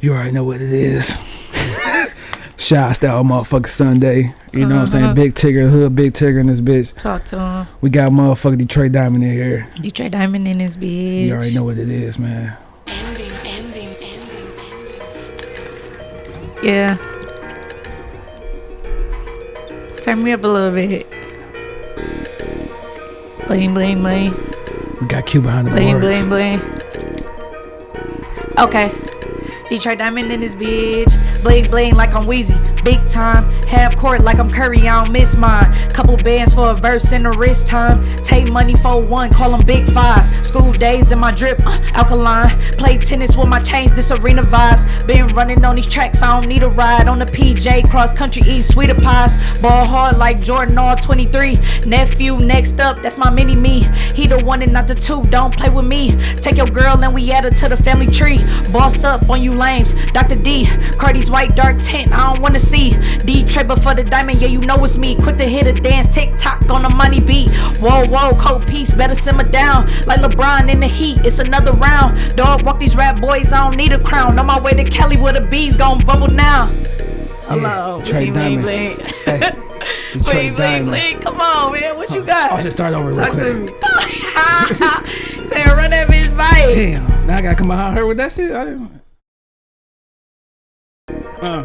You already know what it is. Shots out motherfucker Sunday. You know what I'm saying? Uh-huh. Big Tigger, hood, big Tigger in this bitch. Talk to him. We got motherfucking Detroit Diamond in here. Detroit Diamond in his bitch. You already know what it is, man. Yeah. Turn me up a little bit. Bling, bling, bling. We got Q behind the Bling, boards. bling, bling. Okay. Detroit Diamond in his bitch. Bling, bling like I'm Weezy. Big time. Half court like I'm Curry. I don't miss mine. Couple bands for a verse in the wrist time. Take money for one. Call them Big Five. School days in my drip. uh, alkaline. Play tennis with my chains. This arena vibes. Been running on these tracks. I don't need a ride. On the PJ. Cross country. Eat sweeter pies. Ball hard like Jordan all 23. Nephew next up. That's my mini me. He the one and not the two. Don't play with me. Take your girl and we add her to the family tree. Boss up on you lames. Dr. D. Cardi's white dark tent. I don't wanna see. D Trapper for the diamond. Yeah, you know it's me. Quick to hit a dance. Tick tock on the money beat. Whoa, whoa. Cold piece. Better simmer down. Like LeBron in the heat. It's another round. Dog walk these rap boys. I don't need a crown. On my way to Cali where the bees gon' bubble now. Hello. Bling, Diamond. Hey, Bling, Detroit Diamond. Come on, man. What you got? I should start over real Talk to quick. me. Say, run that bitch by. Damn. Now I gotta come behind her with that shit. I didn't. Uh.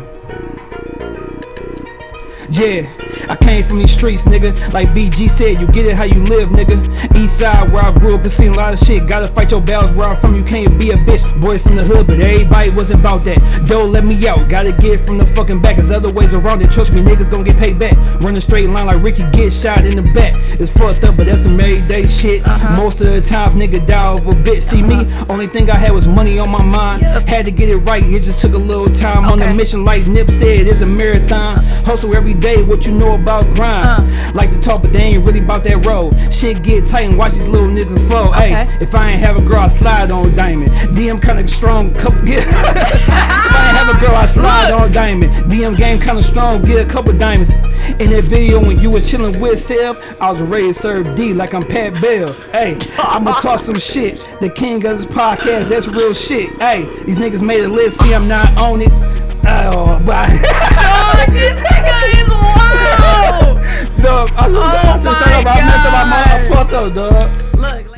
Yeah, I came from these streets, nigga. Like BG said, you get it how you live, nigga. East side where I grew up and seen a lot of shit. Gotta fight your battles where I'm from. You can't be a bitch. Boys from the hood, but everybody wasn't about that. Don't let me out. Gotta get it from the fucking back. Cause other ways around it. Trust me, niggas gonna get paid back. Run a straight line like Ricky get shot in the back. It's fucked up, but that's some everyday shit. Uh-huh. Most of the time, nigga die over a bitch. See me, uh-huh. only thing I had was money on my mind. Yep. Had to get it right. It just took a little time on the mission. Like Nip said, it's a marathon. Hustle every day. What you know about grind? Uh. Like to talk, but they ain't really about that road. Shit get tight and watch these little niggas flow. Hey, Okay. if I ain't have a girl, I slide on diamond. DM kinda strong. Couple get. if I ain't have a girl, I slide Look. on diamond. DM game kinda strong. Get a couple diamonds. In that video when you was chillin' with Seb, I was ready to serve D like I'm Pat Bell. Hey, I'ma talk some shit. The king of this podcast, that's real shit. Hey, these niggas made a list. See, I'm not on it. Oh, but up, dog.